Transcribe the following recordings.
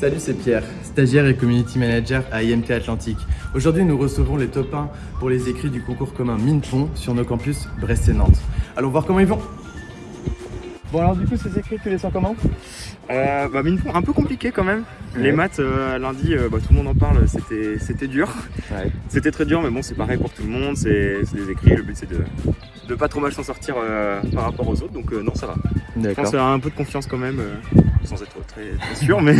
Salut, c'est Pierre, stagiaire et community manager à IMT Atlantique. Aujourd'hui, nous recevons les top 1 pour les écrits du concours commun Minpon sur nos campus Brest et Nantes. Allons voir comment ils vont. Bon alors du coup, ces écrits, tu les sens comment? Euh, bah, Minpon, un peu compliqué quand même. Les maths, euh, lundi, euh, bah, tout le monde en parle, c'était dur. Ouais. C'était très dur, mais bon, c'est pareil pour tout le monde, c'est des écrits, le but c'est de, de pas trop mal s'en sortir euh, par rapport aux autres, donc euh, non, ça va. Je pense à un peu de confiance quand même, euh, sans être très, très sûr, mais,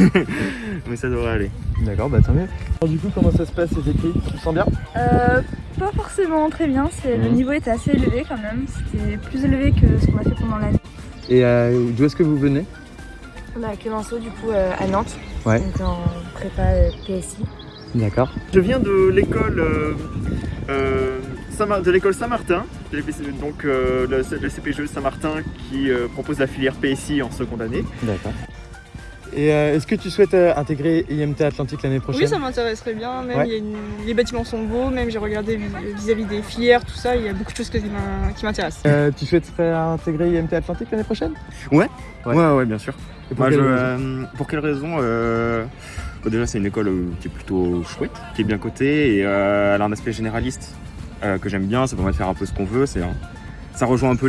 mais ça devrait aller. D'accord, bah tant mieux. Alors, du coup, comment ça se passe ces écrits? Tu le sens bien? Euh, pas forcément très bien, c'est le Mhm. niveau était assez élevé quand même, c'était plus élevé que ce qu'on a fait pendant l'année. Et euh, d'où est-ce que vous venez? On a Clémenceau du coup euh, à Nantes, Ouais. donc en prépa euh, PSI. D'accord. Je viens de l'école euh, euh, de l'école Saint-Martin, donc euh, le, le CPGE Saint-Martin qui euh, propose la filière PSI en seconde année. D'accord. Et euh, est-ce que tu souhaites euh, intégrer IMT Atlantique l'année prochaine? Oui, ça m'intéresserait bien. Même Ouais. il y a une- les bâtiments sont beaux, même j'ai regardé vis- vis-à-vis des filières, tout ça. Il y a beaucoup de choses que- qui m'in- qui m'intéressent. Euh, tu souhaiterais intégrer IMT Atlantique l'année prochaine? Ouais, Ouais. ouais, ouais, bien sûr. Et pour Moi, quelle je, euh, pour quelle raison Déjà, c'est une école qui est plutôt chouette, qui est bien cotée et euh, elle a un aspect généraliste euh, que j'aime bien. Ça permet de faire un peu ce qu'on veut. Un- ça rejoint un peu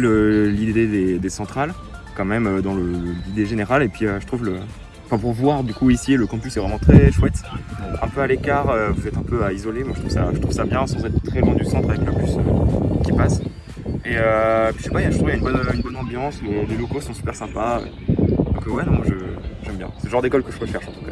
l'idée des, centrales, quand même, euh, dans l'idée générale. Et puis, euh, je trouve le. Enfin, pour voir du coup ici, le campus est vraiment très chouette. Un peu à l'écart, vous êtes un peu à isoler. Moi, je trouve ça, je bien sans être très loin du centre avec le bus qui passe. Et euh, puis, je sais pas, il je trouve qu'il y a une bonne, ambiance. Les, locaux sont super sympas. Donc, ouais, non, moi, j'aime bien. C'est le genre d'école que je recherche en tout cas.